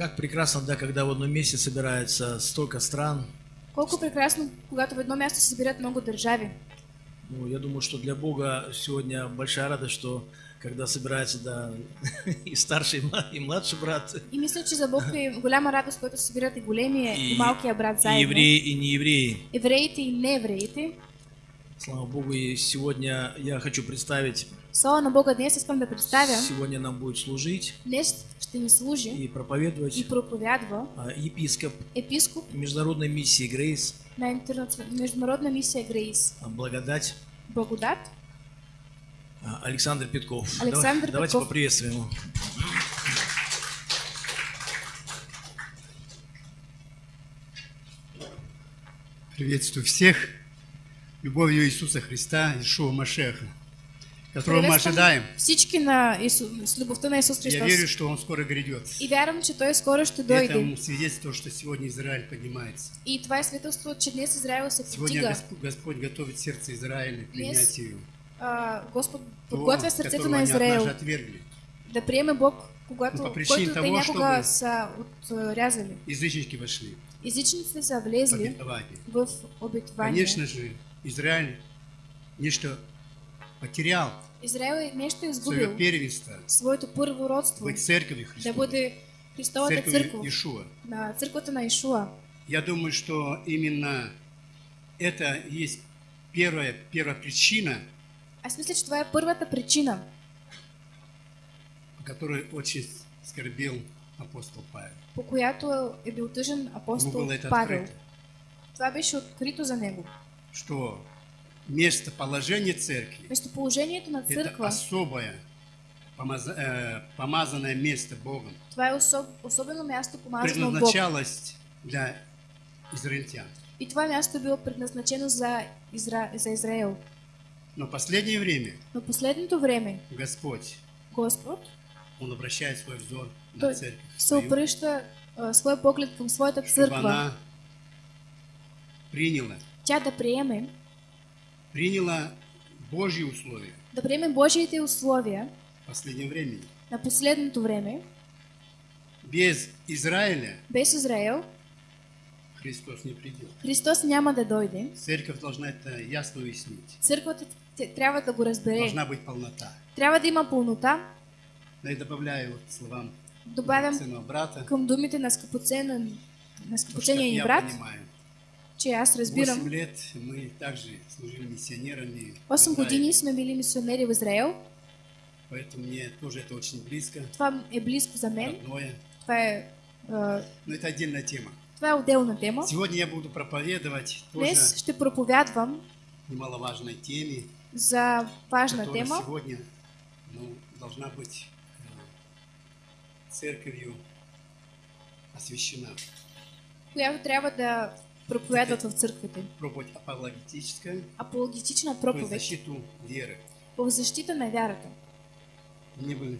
Как прекрасно, да, когда в одном месте собирается столько стран. Колко прекрасно, когато в едно място се събират много държави. Ну, я думаю, что для Бога сегодня большая радость, что когда собирается да, и старший, и мла- и младший брат, И мисля, че за Бог е голяма радост, когато се събират и големия и, и, малкия брат и заедно. евреи, и неевреи. Евреите и неевреите. Слава Богу, и сегодня я хочу представить, Слава на Бога, днес искам да представя. сегодня нам будет служить Днес ще ни служи и и проповедовать проповядва а, епископ епископ международной миссии Грейс, на международна мисия Грейс. а, благодать Благодат. а, Александр Петков. Александр Давай- Давайте Петков. поприветствуем его. Приветствую всех любовью Иисуса Христа, Ишуа Машеха, которого мы ожидаем. Всички на Ису... с любовта на Исус Я Христос. верю, что Он скоро грядет. И вярвам, че Той скоро ще Это дойде. свидетельство, что сегодня Израиль поднимается. И това е свидетелство, че днес Израил се Сегодня повдига. Госп- Господь готовит сердце Израиля к принятию А, Господ того, подготвя которого на Израил да приеме Бог, когато, Но по който те някога са отрязали. Язычники вошли Езичниците са влезли в обетование. Конечно же, Израиль нечто потерял, Израил е нещо свое изгубил. первенство, Своето първородство. быть церковью Да Христовой, бъде Христовата церковью църква. Иешуа. На църквата на Ишуа. Я думаю, что именно это есть первая, первая причина, Аз мисля, че това е първата причина, по которой очень скорбел апостол Павел. по която е бил тъжен апостол Павел. открыто, Това беше открито за него. Что местоположение церкви Местоположението на – это църква, особое помаза- э, помазанное место Богом, това е особ, особено място помазано от Бог. предназначалось для израильтян. И това място е било предназначено за, Изра... за Израел. Но последнее время Но последното време Господь, Господ Он обращает свой взор на церковь се свою, обръща а, своя поглед към своята чтобы църква. она приняла, Тя да приеме, приняла Божьи условия да приеме Божиите условия в последнем времени. на последното време, Без Израиля без Израел, Христос не придет. Христос няма да дойде. Церковь должна это ясно уяснить. Църквата трябва да го разбере. Должна быть полнота. Трябва да има пълнота. Да и добавляю вот словам Добавям брата. към думите на скъпоценен на я брат, понимаю. Че аз 8 разбирам. лет мы также служили миссионерами. в 8 Израиле. години сме били мисионери в Израел. Поэтому мне тоже это очень близко, Това е близко за мен. родное. Това е, а, Но это отдельная тема. това е отделна тема. Сегодня я буду проповедовать Днес ще проповядвам немаловажной теме, за важна тема, сегодня ну, должна быть э, церковью освящена. която трябва да проповядват в църквите. Проповедь апологетическая Апологетична в проповедь защиту веры. в защита на вярата. Мне бы...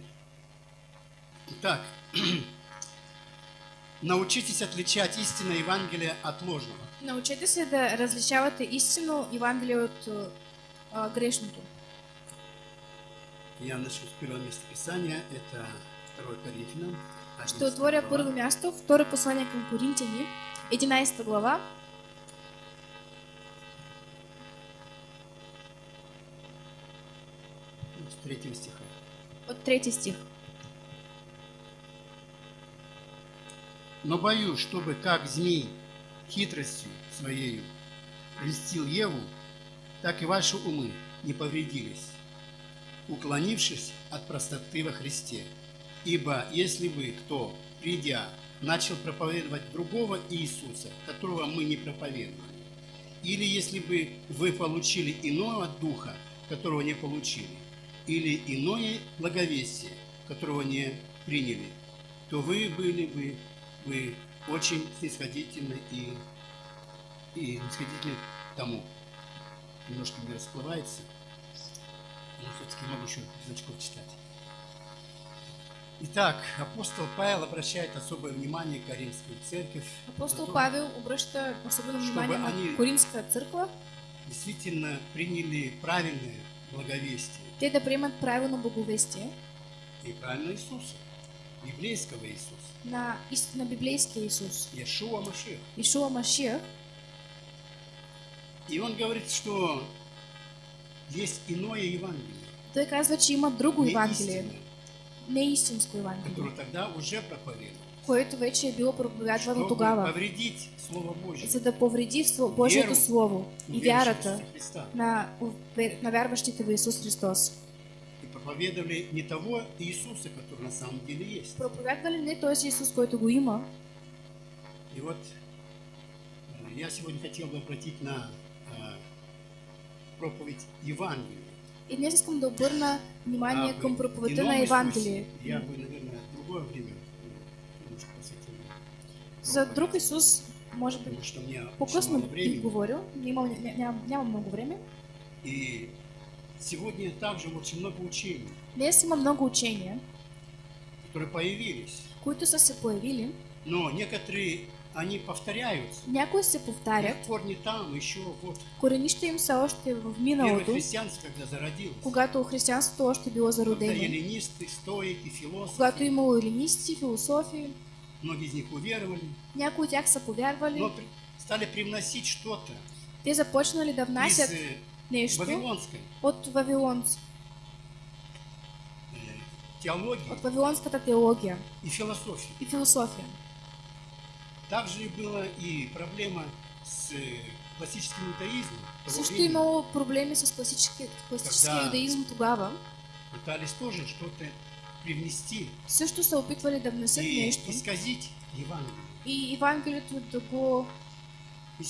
Итак, научитесь отличать истинное Евангелие от ложного. Научете се да различавате истинно Евангелие от а, грешното. Я начну с первого места Писания, это 2 Коринфянам. Ще 11 отворя първо място, второ послание към Коринтияни, 11 глава, С третьего стиха. от трети стих. Но боюсь, чтобы как змей хитростью своею льстил Еву, так и ваши умы не повредились, уклонившись от простоты во Христе. Ибо если бы кто, придя, начал проповедовать другого Иисуса, которого мы не проповедовали, или если бы вы получили иного духа, которого не получили, или иное благовестие, которого не приняли, то вы были бы вы очень снисходительны и, и снисходительны к тому. Немножко мне расплывается, но все-таки могу еще значков читать. Итак, апостол Павел обращает особое внимание к Каримской церкви. Апостол на то, Павел обръща особено внимание на они- Коринска църква, Действительно приняли правильное благовестие. Те да приемат правилно боговестие и правильно Иисуса. библейского Иисуса, на истинно библейский Иисус, Иешуа Машех. Ишуа Машиах. И он говорит, что есть иное Евангелие, Той казва, че има друго не Евангелие, не истинско Евангелие, которое тогда уже проповедовал, което вече е било проповядвано тогава, за да повреди Божието Слово и вярата на, на вярващите в Исус Христос. Проповедовали не того Иисуса, который на самом деле есть. Проповядвали не този Исус, който го има. И вот э, я сегодня хотел бы обратить на э, проповедь Евангелия. И днес искам да обърна внимание А, към проповедта на Евангелие. Я бы, наверное, в другое время. За друг Исус, може би, по-късно бих говорил, нямам, ня- ням- нямам много време. И сегодня также очень много учений, Днес има много учения, которые появились. които са се появили. Но некоторые, они повторяются. Някои се повтарят, Их корни там, еще вот. коренища им са още в Первое миналото, христианство, когда зародилось. когато християнството още било Когда зародено. эллинисты, стоики, философы, Когато имало елинисти, философи, многие из них уверовали, някои от тях са повярвали, но при- стали привносить что-то те започнали да из внасят э, нещо вавилонской от, вавилонц, э, теологии от вавилонската теология и философии. и философия. Также была и проблема с э, классическим иудаизмом. Също времени. имало проблеми с Когда- юдаизм тогава. Пытались тоже что-то привнести Също са опитвали да внесат и нещо исказить Евангелие. и Евангелието да го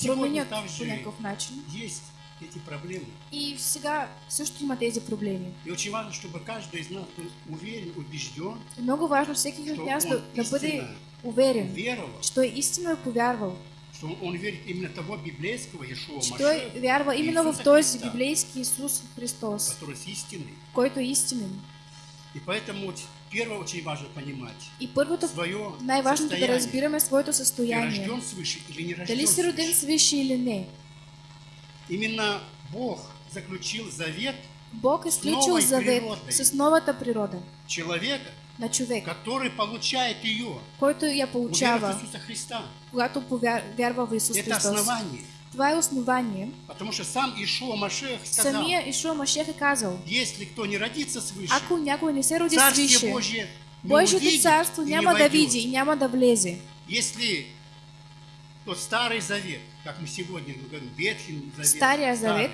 И променят по някакъв начин. есть эти проблемы. И сега също има тези проблеми. И очень важно, чтобы каждый из нас был уверен, убежден, И много важно всеки что от нас да, да бъде уверен, веровал, че той истинно е повярвал, что он верит именно того библейского Иешуа Машех, вярва именно в този Христа. библейски Исус Христос, который с истиной. който е истинен. И поэтому первое очень важно понимать И първото, свое най-важното да состояние. разбираме своето Ты състояние. рожден свыше или не рожден Дали си роден свыше. или не. Именно Бог заключил завет Бог е сключил завет природой. с новата природа человека, на човек, который получает ее, който я получава, Иисуса Христа. когато повя- вярва в Исус Это Христос. основание. Това е основание. Потому что сам Ишуа Машех сказал, Самия Ишуа Машех е казал, если кто не родится свыше, ако някой не се роди Царствие свише, Божие не Божието царство няма да види и няма да влезе. Если тот Старый Завет, как мы сегодня говорим, Ветхий Завет, Старый, Завет.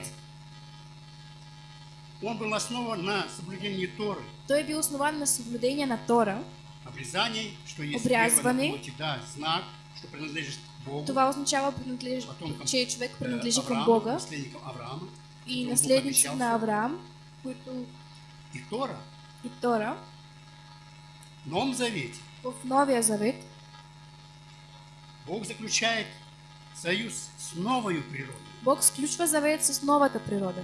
он был основан на соблюдении Торы, Той е бил основан на съблюдение на Тора. обрезаний, что есть плоти, да, знак, что принадлежит Това означава, принадлеж... Че човек принадлежи към Бога и наследници обещал на. Авраам, които и Тора. и Тора. В Новом Завете В Новия Завет Бог заключает союз с новой природой. Бог сключва завет с новата природа.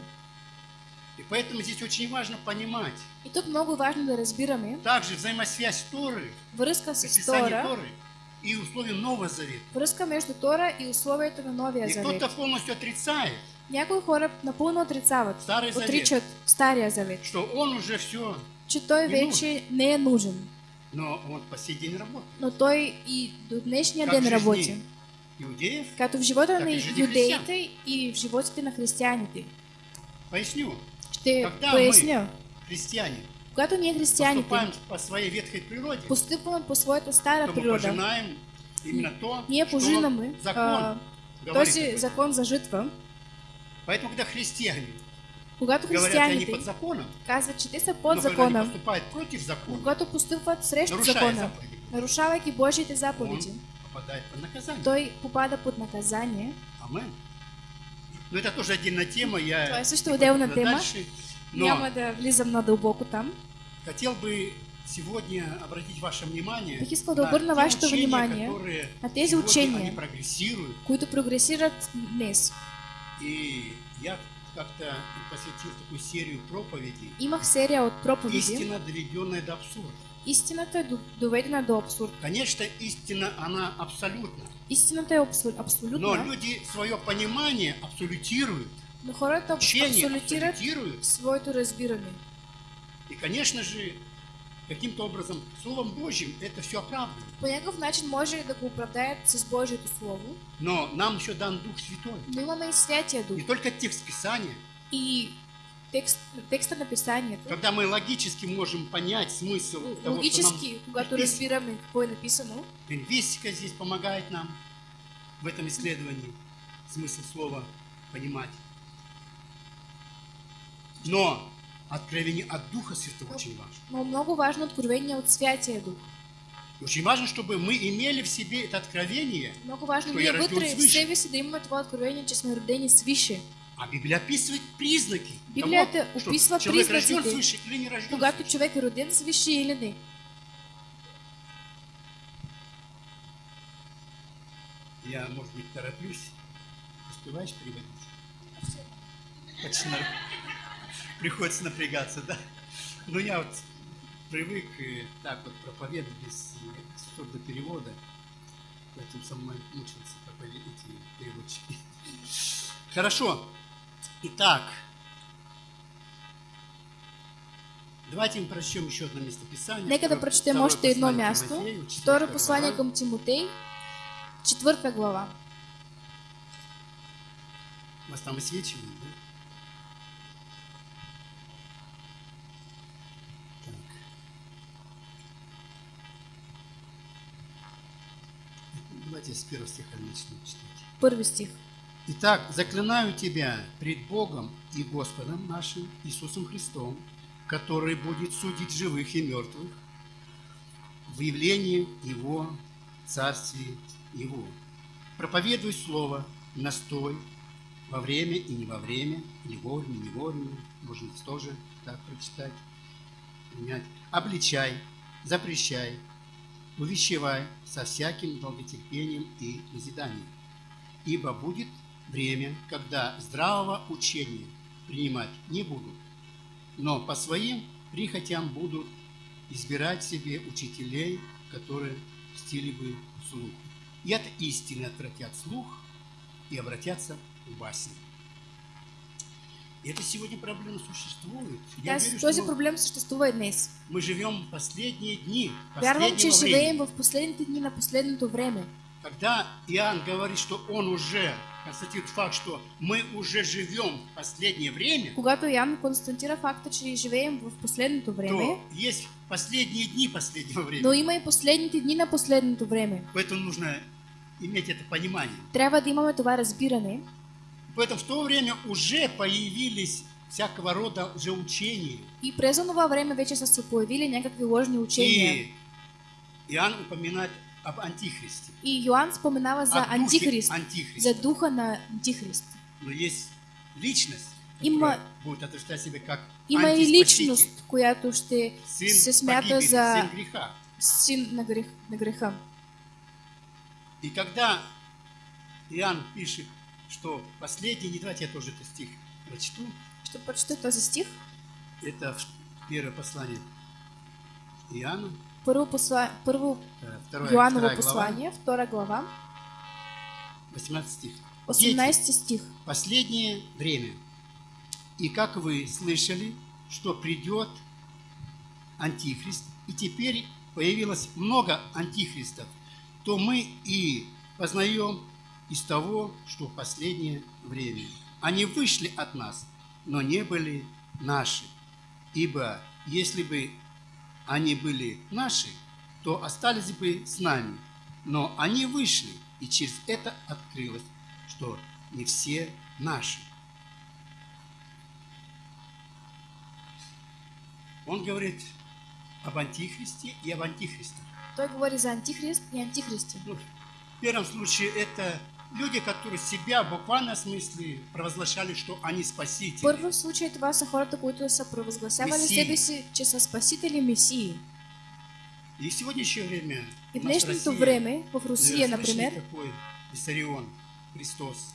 И поэтому здесь очень важно понимать И тук много важно да разбираме также взаимосвязь Торы, връзка с Тора, Торы и условия Нового Завета. връзка между Тора и условията на Новия И Завет. кто-то полностью отрицает, Някои хора напълно отрицават, Старый Завет. отричат Стария Завет, что он уже все, че той Не вече не е нужен. но он по сей день работает. Но той и до днешния Как ден жизни работи. Иудеев, Като в живота на и юдеите и в животите на християните. поясню, Ще Когда поясня. христиане, Когато ние християните по своей ветхой природе, постъпваме по своята стара природа, пожинаем именно то, ние что пожинаме закон а, този закон за житва. Поэтому, когда христиане Когато говорят, они християните под законом, казват, че те са под когда они закона, поступают против закона, когато постъпват срещу закона, заповеди, нарушавайки Божиите заповеди, попадает под наказание. той попада под наказание. Амен. Но это тоже отдельная тема, я Това е също отделна тема. дальше. Но Няма да влизам надълбоко там. хотел бы сегодня обратить ваше внимание Бих искал да на обърна вашето внимание на тези учения. прогрессируют. които прогресират днес. И я как-то посвятил такую серию проповедей. Имах серия от проповеди. Истина, доведенная до абсурда. Истината е до- доведена до абсурд. Конечно, истина, она абсолютна. Истината е абсу- Но люди свое понимание абсолютируют, но хората абсолютируют. своето разбиране. И, конечно же, каким-то образом Словом Божьим это все оправдано. По някакъв начин може да го оправдаят с Божието Слово, Но нам еще дан Дух Святой. но имаме и Святия Дух. Не только текст Писания, И текст, текста на Писанието, когда мы логически можем понять смысл того, что нам логически, когато разбираме какво е написано, Лингвистика здесь помогает нам в этом исследовании смысл слова понимать. Но откровение от Духа Святого очень важно. но много важно откровение от Святия Дух. И Очень важно, чтобы мы имели в себе это откровение, Много важно ние я родил вътре в себе да това откровение, че сме родени свише. а Библия описывает признаки Библията того, что описва человек рожден свыше или не рожден Когато свыше. човек е роден свише или не. Я, может быть, тороплюсь. Успеваешь переводить? Почти на- Приходится напрягаться, да? Но я вот привык так вот проповедовать без э, перевода. Поэтому со мной мучился эти переводчики. Хорошо. Итак, давайте мы прочтем еще одно местописание. Нека да Второе- прочетем второе още едно послание към Тимотей, четвърта глава. У вас там высвечивает, да? Так. Давайте с первого стиха начнем читать. Първи стих. Итак, заклинаю тебя пред Богом и Господом нашим Иисусом Христом, который будет судить живых и мертвых в явлении Его, Царстве Его. Проповедуй Слово, настой, во время и не во время, или вовремя, не вовремя, можно тоже так прочитать, принять. Обличай, запрещай, увещевай со всяким долготерпением и назиданием. Ибо будет время, когда здравого учения принимать не будут, но по своим прихотям будут избирать себе учителей, которые стили бы слух. И от истины отвратят слух и обратятся в басни. И это сегодня проблема существует. Я Тази, верю, что проблем съществува и днес. мы живем в последние дни, Вярвам, че живеем времени. в последните дни на последното време. Когда Иоанн говорит, что он уже констатирует факт, что мы уже живем в последнее время, Когато Ян констатира факта, че живеем в последното време, то есть последние дни последнего времени. но има и последните дни на последното време. Поэтому нужно иметь это понимание. Трябва да имаме това разбиране. Поэтому в то время уже появились всякого рода лжеучения. И през това време вече са се появили ложни учения. И Иоанн упоминает об антихристе. И Йоанн споменава за антихрист, антихриста. за духа на антихрист. Но есть личность, Има- будет отражать себя как Има и личност, която ще сын се смята погибели, за сын греха. син на, грех, на греха. И когда Иоанн пишет, что последний, не давайте я тоже этот стих прочту, Ще прочета този стих. это первое послание Иоанна, Първо, посла... Първо э, второе, Йоаново вторая глава, послание, втора глава, 18 стих. 18 стих. Последнее время. И как вы слышали, что придет антихрист, и теперь появилось много антихристов, то мы и познаем из того, что в последнее время. Они вышли от нас, но не были наши. Ибо если бы они были наши, то остались бы с нами. Но они вышли, и через это открылось, что не все наши. Он говорит об антихристе и об антихристах. Той говори за антихрист и антихристи. Ну, в первом случае это люди, которые себя в буквалном смысле провозглашали, что они спасители. Първо в случай това са хората, които са провъзгласявали Месии. себе си, че са спасители месии. И в сегодняшнее время И в днешното России, време, в Русия, например, такой Виссарион, Христос.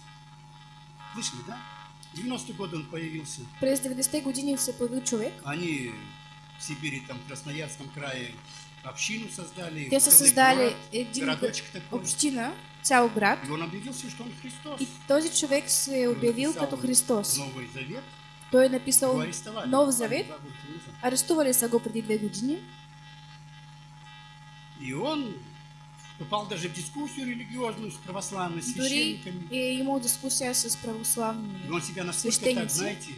Слышали, да? В 90-е годы он появился. през 90-те години се появил човек. Они в Сибири, там, в Красноярском крае общину создали. Те город, един община, цял град. И он объявился, что он Христос. И този човек се е обявил Написал като Христос. Новый Завет. Той е написал арестовали. Нов Буквально Завет. Арестували са го преди две години. И он вступал даже в дискуссию религиозную с православными священниками. и имал дискусия с И православными. он себя настолько так, знаете,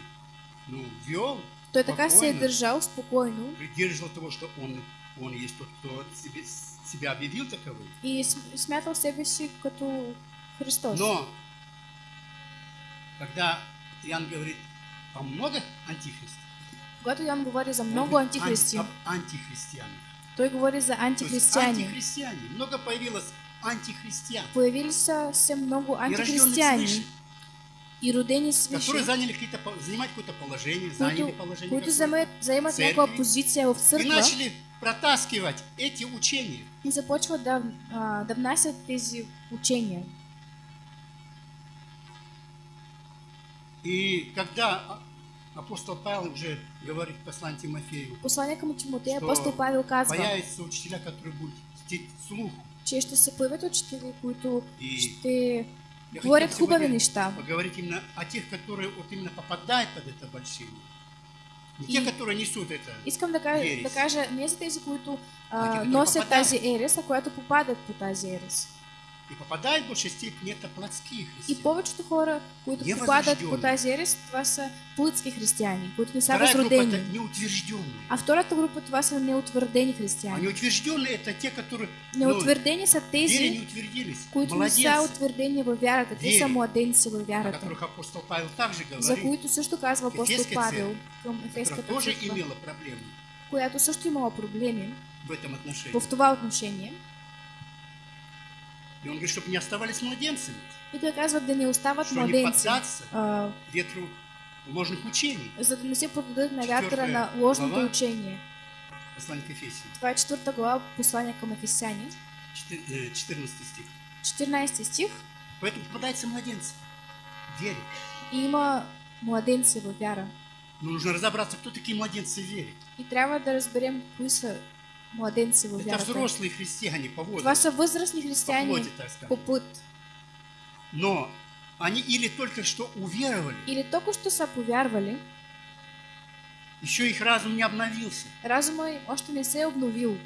ну, вел, Той така се е спокойно. държал спокойно придерживал того, что он, он есть тот, кто себе, себя объявил таковым. и см- смятал себе като Христос. Но, когда Иоанн говорит о много антихристов, Когато Йоан говори за много говорит антихристи, ан- об антихристианах. той говори за антихристияни. антихристиане. Много появилось антихристиан, Появились са се много и рожденных антихристияни свыше, и родени которые свише, заняли какие-то, занимать какое-то положение, заняли положение които какое-то, заемат, заемат церкви. някаква позиция в и начали протаскивать эти учения. и започват да, а, да внасят тези учения. И когда а- апостол Павел уже говорит в послании Тимофею, Послание към Тимотея, Що апостол Павел казва, появятся учителя, которые будут чтить слух. че ще се появят учители, които И ще говорят хубави неща. поговорить именно о тех, которые вот именно попадают под это обольщение. Не И- те, которые несут это. Искам да кажа, да кажа не за тези, които А носят тази ерес, а които попадат по тази ерес. И попадают в большей степени это плотские И христиане. повечето хора, които попадат по тази ерес, това са плътски християни, които не са Вторая възродени. неутвержденные. А втората група това са неутвърдени А християни. неутвержденные это те, которые Неутвърдени са в вере тези, не утвердились. които не са утвърдени във вярата. Те са младенци във вярата. апостол Павел также За говорит, които също казва апостол Павел към Ефеската тоже църква, която също имала проблеми в этом отношении. в това отношение. И он говорит, чтобы не оставались младенцами, И той казва да не остават что не младенци, поддаться а, ветру ложных учений. за да не се подадат на вятъра Четвърта на ложното глава. учение. Послание к Ефесиям, Това е четвърта глава, послание към Ефесяни, четы- э, 14 стих. 14 стих. Поэтому попадаются младенцы вере. И има младенци във вяра. Но нужно разобраться, кто такие младенцы в вере. И трябва да разберем кои са младенци във Это взрослые христиане по возрасту, са възрастни по плоти, так по сказать. път. Но они или только что уверовали, Или току що са повярвали, еще их разум не обновился. разума им още не се е обновил.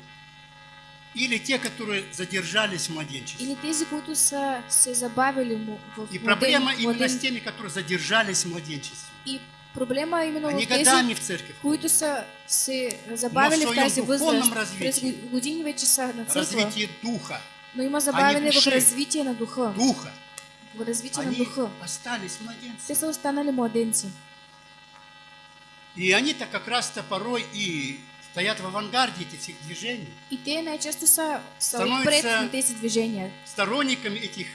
Или те, которые задержались в младенчестве. Или тези, които са се забавили му в И проблема именно с теми, которые задержались в младенчестве. И проблема именно Они в тези, годами в церковь които са се забавили в тази възраст. През години вече са на църква, развитие духа, но има забавяне в развитие на духа. духа, В развитие на они духа. остались младенцами. Те са останали младенци. И они-то как раз-то порой и стоят в авангарде этих всех движений, И те най-често са, са отпред на тези движения. сторонниками этих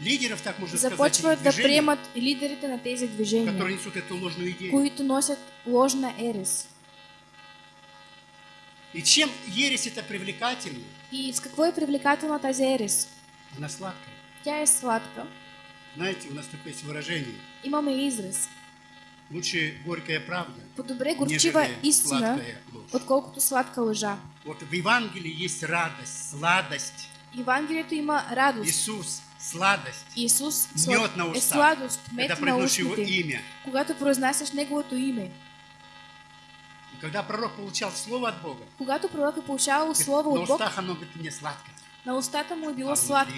лидеров, так можно сказать, Започват этих да приемат лидерите на тези движения, которые несут эту ложную идею. които носят ложна ерес. И чем ересь это привлекательна, И с какво е привлекателна тази ерес? она сладкая. Тя е сладка. Знаете, у нас такое есть выражение. Имаме израз. Лучше горькая правда, По-добре горчива истина, отколкото сладка лъжа. Вот в Евангелии есть радость, сладость. Евангелието има радост. Иисус – сладость. Исус Мед на е устах. сладост, Когда мед на произносишь его устните, имя. когато произнасяш Неговото име. И когда пророк получал слово от Бога, Когато пророк е получавал слово на от Бог, устах оно говорит мне сладко, на устата му е било а сладко,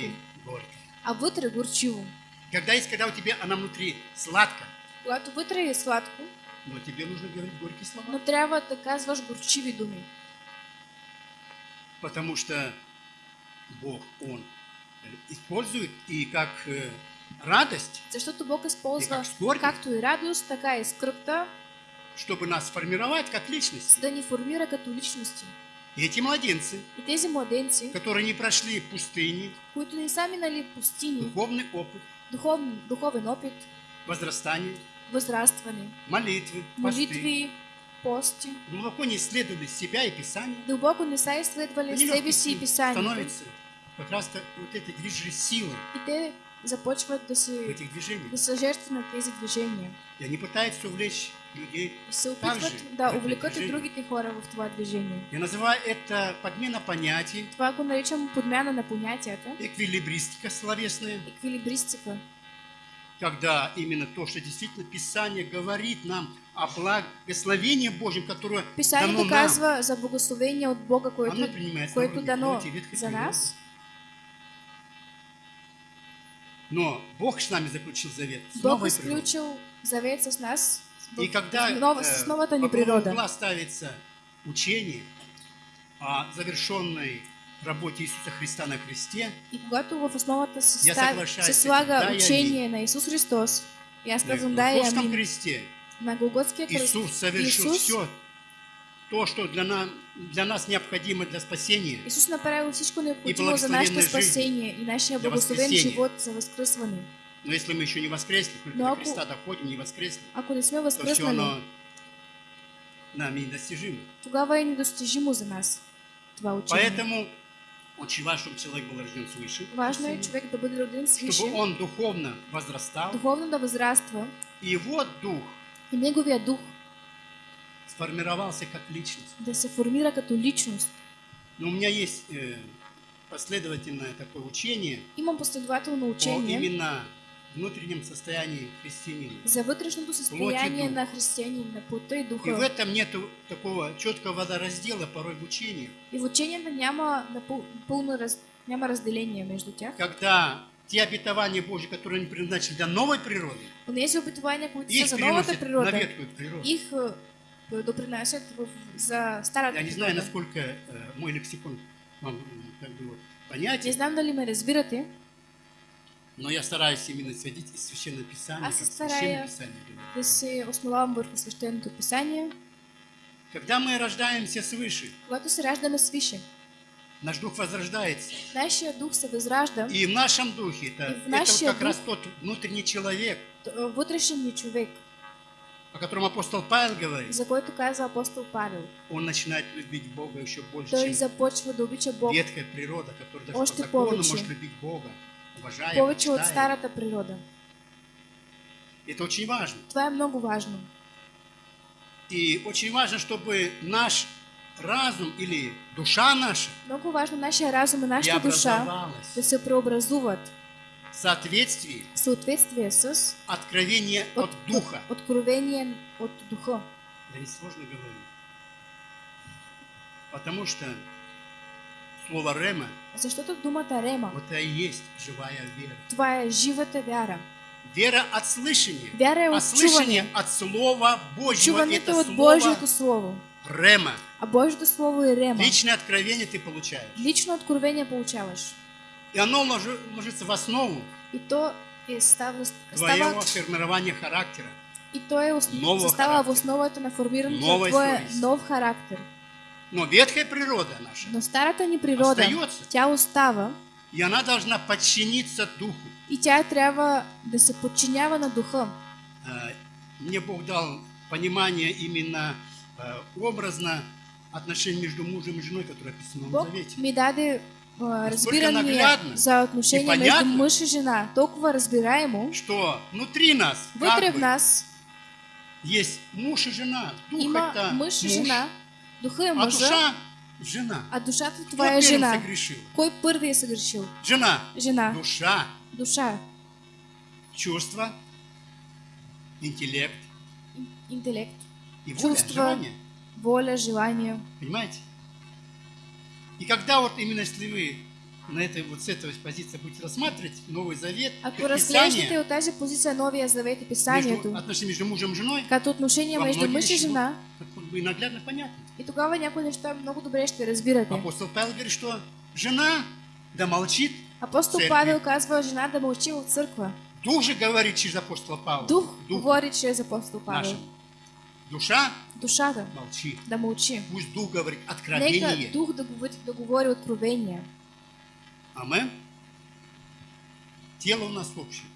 горько. а вътре горчиво. Когда есть, когда у тебя она внутри сладко, Когато вътре е сладко, но тебе нужно говорить горькие слова. но трябва да казваш горчиви думи. Потому что Бог, Он использует и как э, радость, Защото Бог използва как както и радост, така и скръпта, чтобы нас сформировать как личность. да ни формира като личности. И эти младенцы, И тези младенци, которые не прошли пустыни, които не са минали пустини, духовный опыт, духовен, духовен опит, возрастание, възрастване, молитвы, посты, молитви, пости, глубоко не исследовали себя и Писание, дълбоко не са себе си и писанието. становятся как раз вот этой движущей силой И те започват да се этих движениях. да са жертви на тези движения. И они пытаются увлечь людей. И се Также да увлекат и другите хора в това движение. Я называю это подмена понятий, Това го наричам подмяна на понятията, эквилибристика словесная. еквилибристика. когда именно то, что действительно Писание говорит нам о благословении Божьем, которое Писание дано нам, доказва за благословение от Бога, оно което, дано за нас. Но Бог с нами заключил завет Бог изключил завет с нас, И когда в ново- э, с новата ни во главу природа. угла ставится учение о завершенной работе Иисуса Христа на кресте, И когато в основата се, став... се слага. Да, я учение на Исус Христос, и аз на казвам да и Голгофском амин. кресте, На Голготския кръст Иисус совершил Иисус, все то, что для нас, для нас необходимо для спасения. Исус направил всичко необходимо за жизнь, спасение и для благословен живот за възкръсване. Но если мы еще не воскресли, только до Христа доходим, не воскресли, Ако не сме то все оно нами недостижимо. тогава е недостижимо за нас това учение. Поэтому очень важно, чтобы человек был рожден свыше, Важно е човек да бъде роден свише, чтобы он духовно возрастал, духовно да възраства и его дух и неговия дух сформировался как личность. да се формира като личност. Но у меня есть э, последовательное такое учение Имам последователно о учение именно внутреннем состоянии христианина. за вътрешното състояние дух. на християнин, на плота и И в духа. этом нет такого четкого водораздела порой в учении, И в ученията няма пълно раз... няма разделение между тях. когда те обетования Божьи, которые они предназначены для новой природы, Онези обетования, които са их за новата переносят на ветхую природу. их е, допринасят в... за старата Я не знаю, насколько э, мой лексикон вам как бы вот, Не понятен, знам дали ме разбирате, но я стараюсь именно исходить из Священного Писания, Писание говорит. да се основавам върху свещеното писание. Когда мы рождаемся свыше, Когато се раждаме свише, наш дух возрождается. нашия дух се възражда, И в нашем духе это, И в это вот как духе- раз тот внутренний человек, вътрешен ни човек, о котором апостол Павел говорит, за който каза апостол Павел. он начинает любить Бога еще больше, Той чем започва да обича Бог ветхая природа, которая даже Още по закону повече. может любить Бога, уважая, повече от почитая. старата природа. Это очень важно. Това е много важно. И очень важно, чтобы наш разум или душа наша Много важно нашия разум и нашата душа да се преобразуват соответствии в съответствие с откровения от Духа. откровение от духа. Да не сложно говорить. Потому что слово «рема» Защото думата рема, вот это и есть живая вера. това е живата вяра. Вера от слышания. Вяра А от слышание чуване. от Слова Божьего. Чуването Это от слово Божието Слово. Рема. А Божието Слово е рема. Личное откровение ты получаешь. Лично откровение получаваш. И оно ложи- ложится в основу И то е става, твоего става формирования характера. и то е застава в основата на формирането на твоя нов характер. Но ветхая природа наша, Но старата ни природа, Остается. тя остава и она должна подчиниться Духу. и тя трябва да се подчинява на духа. А, Мне Бог дал понимание именно а, образно отношений между мужем и женой, которое описано в Бог Завете. ми даде разбирание наглядно за отношение и между мъж и жена. Толкова разбираемо. Что внутри нас Вътре в нас есть муж и жена. Дух има это мъж и жена, духа е а мъжа, душа жена. а душата Кто това е первым жена. согрешил? Кой първи е съгрешил? Жена. Жена. Душа, Душа, чувство, интеллект ин- интелект, и воля, Чувства. желание. воля, желание. Понимаете? И когда вот именно если вы на этой вот с этой позиции будете рассматривать Новый Завет, Ако разглеждате от тази позиция Новия завет и между, писанието, отношения между мужем и женой, като отношение во между мъж и жена, и наглядно понятно. и тогава някои неща много добре ще разбирате. Апостол Павел говорит, что жена да молчит, Апостол. Павел казва жена да мълчи в църква. Дух же говорит через апостола Павла. Дух Дух говори чрез апостол Павел. нашим. Душа Душата молчи. да мълчи. Пусть Дух говорит Нека откровение. дух да говори, да говори откровение. Амен. Тело у нас общее,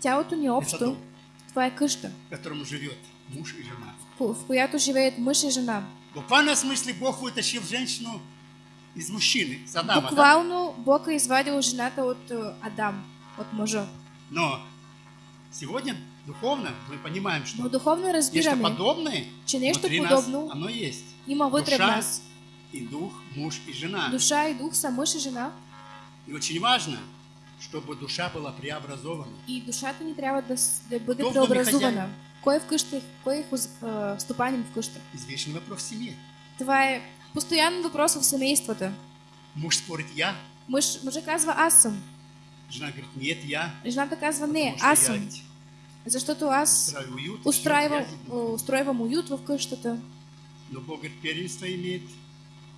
Тялото ни е общо. дом, Това е къща, в котором живет муж и жена. в в която живеят мъж и жена. В буквальном смысле Бог вытащил женщину из мужчины, с Адама, да? Буквално Бог е извадил жената от е, Адам, от мъжа. Но сегодня духовно мы понимаем, что Но духовно нечто подобное внутри нас, подобно оно есть. има вътре в душа. нас. И дух, муж и жена. Душа и дух са мъж и жена. И очень важно, чтобы душа была преобразована. И душата ни трябва да, да бъде Кто в доме преобразувана. хозяин? Кой е? Кой а, стопанин в къща? Извечный вопрос в семье. Това е постоянен въпрос в семействата. Муж спорит «я», Мъж, мъжа казва аз съм. жена говорит «нет, я». Жената казва не, аз съм. Уют, устройвам, всё, я ведь- устройвам уют в къщата. Но Бог первенство имеет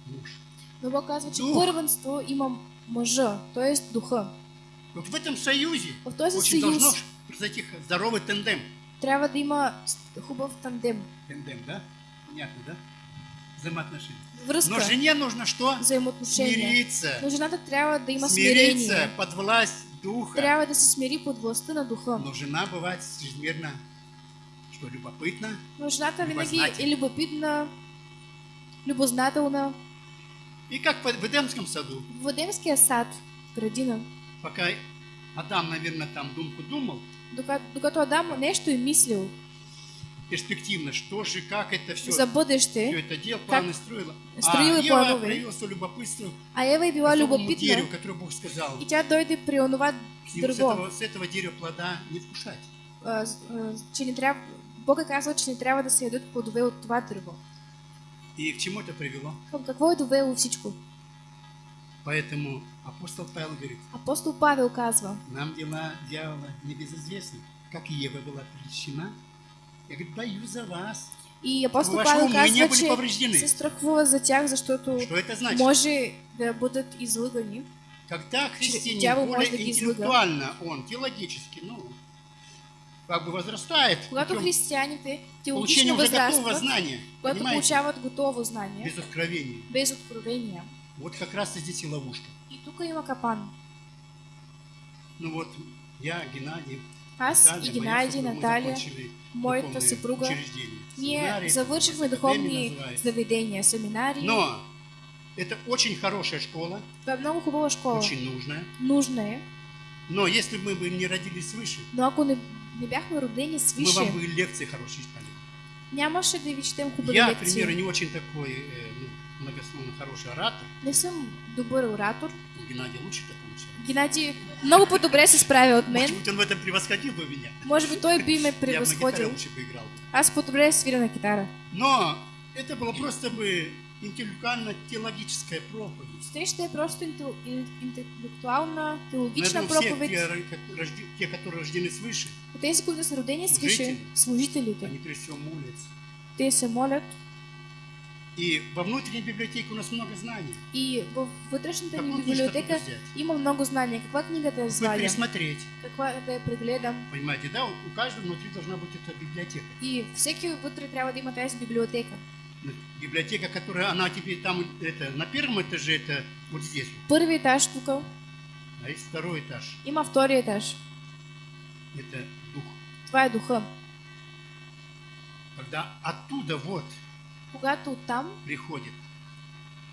муж. Но Бог казва, че Дух. първенство има мъжа, т.е. духа. Вот в этом союзе В този очень съюз должно произойти здоровый тандем. трябва да има хубав тандем. Тандем, да? Понятно, да? Взаимоотношения. Връзка, Но жене нужно что? взаимоотношения. Смириться. Но жената трябва да има Смириться смирение. под власть духа. Трябва да се смири под властта на духа. Но жена бывает чрезмерно, что любопытна, Но жената винаги е любопитна, любознателна. И как в Эдемском саду, В Едемския сад, градина, пока Адам, наверное, там думку думал, докато, докато Адам нещо е мислил перспективно, что же, как это все, за все бъдеще, это дело, планы строила. строила а Ева планове. проявила свое любопытство а Ева к била любопитна дереву, которое Бог сказал. и тя дойде при онова И дърво, с этого дерева плода не вкушать. а, а, че не трябва, Бог е казал, че не трябва да се ядат плодове от това дърво. И к чему это привело? Какво е довело всичко? Поэтому апостол Павел говорит, Апостол Павел казва, нам дела дьявола небезызвестны. Как и Ева была прельщена. Я говорю, боюсь за вас. и апостол Ваши Павел были че повреждены. се страхува за это значит? може да бъдат излъгани. Когда христианин более интеллектуально, он теологически, ну, как бы возрастает, Когато християните получения теологично готового знания, когато понимаете, получават готово знание, без откровения. без откровения, Вот как раз и здесь и ловушка. и тук има капан. Ну вот, я, Геннадий, Аз и Геннадий, мы Наталья, моята духовные съпруга, ние Семинарии, завършихме духовни называется. заведения, семинари. Но это очень хорошая школа, Това е много хубава школа. очень нужная. Нужна е. Но если бы мы не родились свыше, Но ако не, не бяхме родени мы свише, вам бы лекции хорошие читали. нямаше да ви четем хубави Я, лекции. примеру, не очень такой э, ну, многословно хороший оратор. Не съм добър оратор. Геннадий лучше это. Геннадий много по-добре се справя от мен. Может быть, он в этом превосходил бы меня. Може би той би ме Я бы на лучше бы играл. Аз по-добре свиря на китара. Но это было просто бы интеллектуально-теологическая проповедь. Е просто интел- ин- интелектуална, теологична Наверное, все, проповедь. те, те, которые рождены свыше, Тези, които са родени Служители. служителите, они прежде всего молятся. те се молят И во внутренней библиотеке у нас много знаний. и във вътрешната ни библиотека има много знания. Каква книга да извадя? пересмотреть. Каква да я? Понимаете, да? У каждого внутри должна быть эта библиотека. И всеки вътре трябва да има тази библиотека. Библиотека, которая, она тебе там, это, на первом этаже, это вот здесь. Първи етаж тук, А есть второй этаж. има втори етаж. Это дух. Е духа. Когда оттуда вот Когато оттам приходит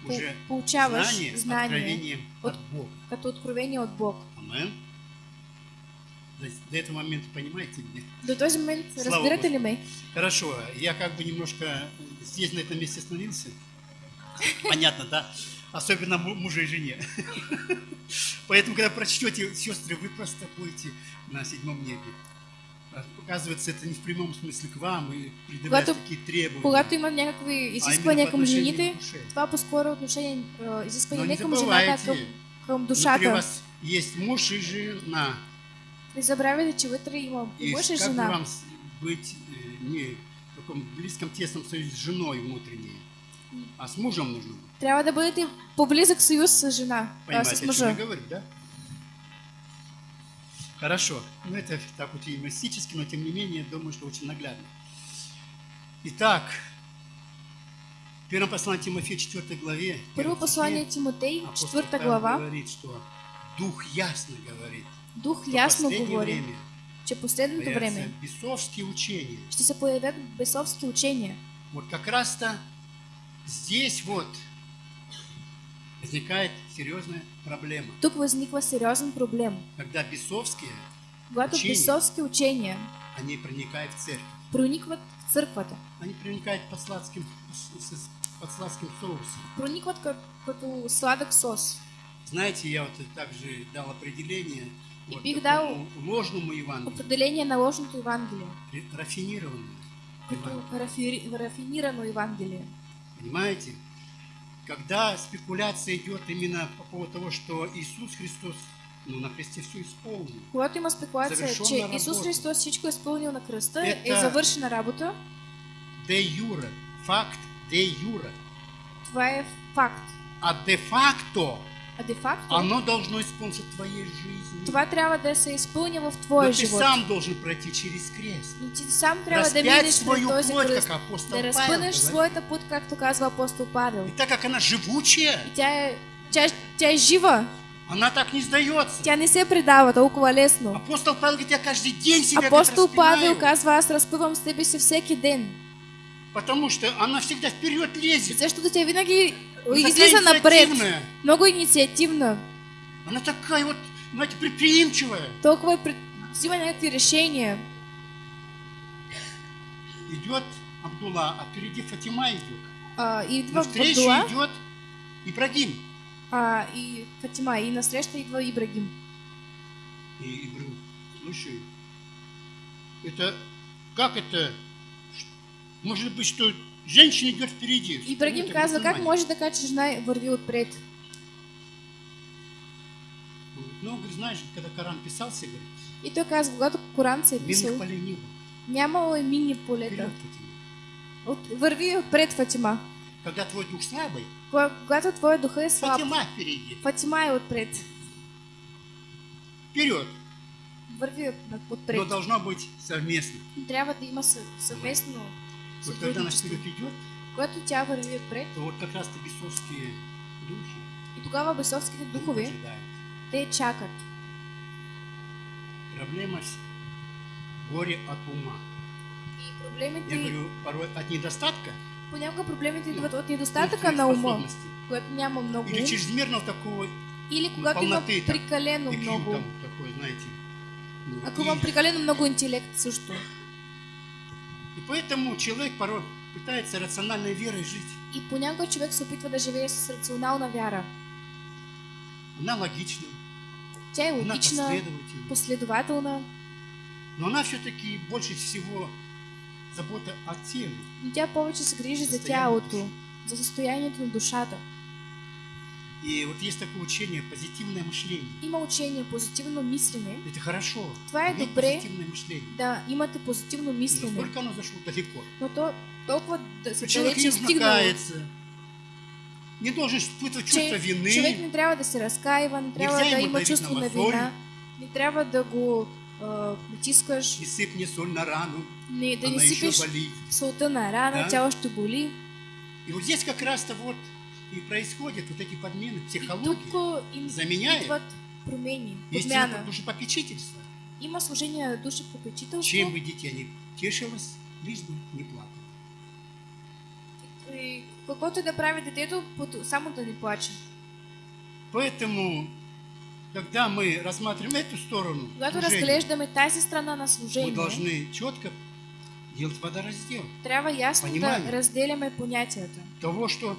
уже получаваш знание, знание от, от- Бога. като откровение от Бог. Амен. Есть До этого момента понимаете меня? До този момент Слава разбирате ли ме? Хорошо, я как бы немножко здесь на этом месте остановился. Понятно, да? Особенно му- мужу и жене. Поэтому, когда прочтете, сестры, вы просто будете на седьмом небе. А, Оказывается, это не в прямом смысле к вам и предъявлять такие требования. Когато има някакви а изисквания към жените, това по-скоро отношение, а, Но изискване не не към жената, а към, към внутри душата. вас есть муж и жена. Не забравяйте, че вътре има и И мъж и как жена. вам с- быть э, не в таком близком тесном союзе с женой внутренней, а с мужем нужно быть. Трябва да бъдете по-близък съюз с жена, а, Понимаете, с о чем я говорю, да? Хорошо. Ну, это так вот и мистически, но тем не менее, думаю, что очень наглядно. Итак, в первом послании Тимофея 4 главе, первом послание апостол 4 Павел глава, говорит, что Дух ясно говорит, Дух что ясно последнее говори, время че появятся време бесовские учения. ще се появят бесовски учения. Вот как раз-то здесь вот возникает серьезная проблема. Тук възниква сериозен проблем. Когда бесовские, Когато Учения. бесовски учения они проникают в церковь. проникват в църквата, Они проникают под сладким, под сладким соусом. проникват като, като сладък сос. Знаете, я вот также дал определение И вот Биг такому ложному Евангелию, Определение на ложното Евангелие, ре- рафинированное. рафи- рафинирано Евангелие. Понимаете? Когда спекуляция идет именно по поводу того, что Иисус Христос ну, на кресте все исполнил, Когато има спекулация, че работа. Исус Христос всичко е изпълнил на кръста, е Ета- завършена работа, де юра, факт де юра, това е факт. а де факто А де факто, оно должно исполниться в твоей жизни. това трябва да се изпълни в Но твоя ты живот. сам должен пройти через крест. Но ти сам трябва да Разпять минеш свою този плоть, кръст, как апостол да Павел разпънеш говорит. своята път, както казва апостол Павел. И так как она живучая, И тя е, тя, тя е жива, она так не сдается. тя не се предава толкова лесно. Апостол Павел говорит, я каждый день себя Апостол Павел казва, аз разпъвам себе си всеки ден. Потому что она всегда вперед лезет. Защото тя винаги Она такая излиза напред. инициативная. Много инициативна. Она такая вот, знаете, предприимчивая. Толкова е пред... взима някакви решения. Идет Абдулла, а впереди Фатима идет. А, и идва Навстречу Абдула идет Ибрагим. а, и Фатима. И насреща идва Ибрагим. И, и говорю, слушай, это, как это, может быть, что женщина идет впереди? Ибрагим Ну, казва, как мусульмане. може така, че жена върви отпред? Ну, говорит, знаешь, когда Коран писался, говорит, И той казва, когато Коран се минных писал, полей не было. нямало е минни полета. Върви отпред Фатима. Когда твой дух слабый, Кога- Когато твоя духа е слаб, Фатима впереди. Фатима е отпред. Вперед. Върви от, Но отпред. должно быть совместно. Трябва да има съ- съвместно Вот когда сътрудничество. вперед идет, Когато тя върви отпред, то вот как раз то бесовские духи и тогава бесовските духове, те чакат. Проблема с- горе от ума. И проблемите, Я говорю, порой от недостатка понякога проблемите Ну, идват от или недостатъка своих на ума, когато няма много, Или чрезмерного такого или когато има прекалено много. такой, знаете. Ну, Ако и, има прекалено много интелект също. Поэтому человек порой пытается рациональной верой жить. И понякога човек се опитва да живее с рационална вяра. Она логична, Тя е она логична, последовательна. последователна, Но она все-таки больше всего забота о теле. но тя повече се грижи за тялото, за състоянието на душата. И вот есть такое учение позитивное мышление. Има учение позитивно мислене, Это хорошо. Това е добре. позитивное мышление. да имате позитивно Но мислене, Насколько оно зашло далеко. но то толкова да се Человек не стигнало. Не должен испытывать чувство вины. човек не трябва да се разкаива, не трябва Нельзя да има чувство на вина, не трябва да го а, натискаш, Не сыпь мне соль на рану, не, да не болит. солта на рана, Да. тя още боли. И вот здесь как раз-то вот и происходят вот эти подмены психологии. Заменяет подмяна. душепопечительство. Има служение на душа попечителство. Чем бы дитя не тешилось, лишь бы не плакало. И каквото и да прави детето, само да не плаче. Поэтому, когда мы рассматриваем эту сторону, Когато разглеждаме тази страна на мы служение, должны четко делать водораздел. трябва ясно Понимание. да разделяме понятията. Того, что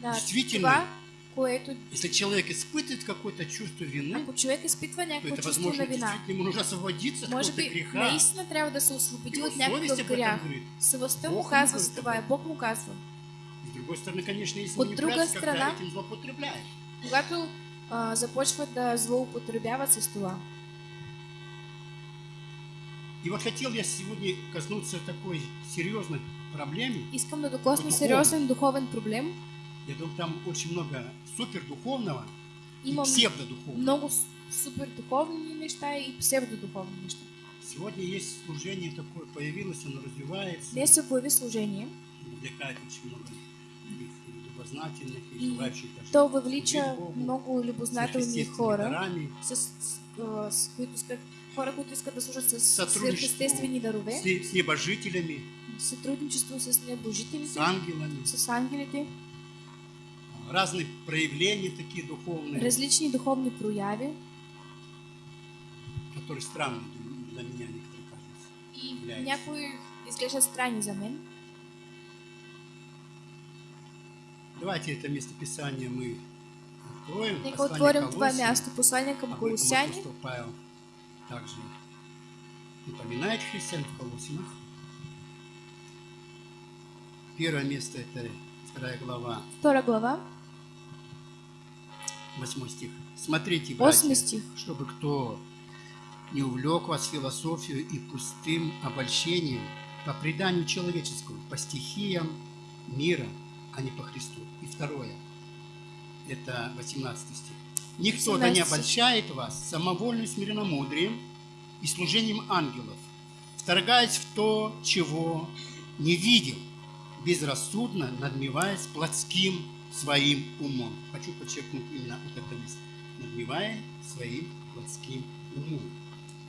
Да, което если человек испытывает какое-то чувство вины, изпитва то это, возможно, действительно ему нужно освободиться от какого-то греха. наистина трябва да се освободи от някакъв грях. Съвестта му му казва това, Бог му казва. С другой стороны, конечно, есть От манипуляция, друга страна- этим злоупотребляешь. Когато а, започват да злоупотребяват с това. И вот хотел я сегодня коснуться такой серьезной проблеме. Искам да докосна сериозен духовен проблем. Я думаю, там очень много супердуховного и Имам псевдодуховного. много с- супер духовни неща и псевдодуховни неща. Сегодня есть служение такое, появилось, оно развивается, Днес се появи служение. Привлекает очень много любознательных и И желающих даже То Богу, много любознателни хора, дарами, с, с, а, с които искат, хора, които искат да служат с свръхестествени дарове, с, с небожителями, сътрудничество с небожителите, с ангелами, с ангелите, разные проявления такие духовные, различни духовни прояви которые странные для меня некоторые кажутся. и някои изглеждат странни за мен. Давайте это местописание мы откроем Нека отворим това място, послание към об этом Колосяне. апостол Павел также напоминает христиан в Колоссинах. Первое место это вторая глава, Втора глава, восьмой стих. Смотрите, братья, стих. чтобы кто не увлек вас философию и пустым обольщением по преданию человеческому, по стихиям мира, а не по Христу. И второе, это 18 стих. Никто да не 18 стих. обольщает вас самовольным смиренномудрием и служением ангелов, вторгаясь в то, чего не видел, безрассудно надмеваясь плотским своим умом. Хочу подчеркнуть именно вот это место. Надмевая своим плотским умом.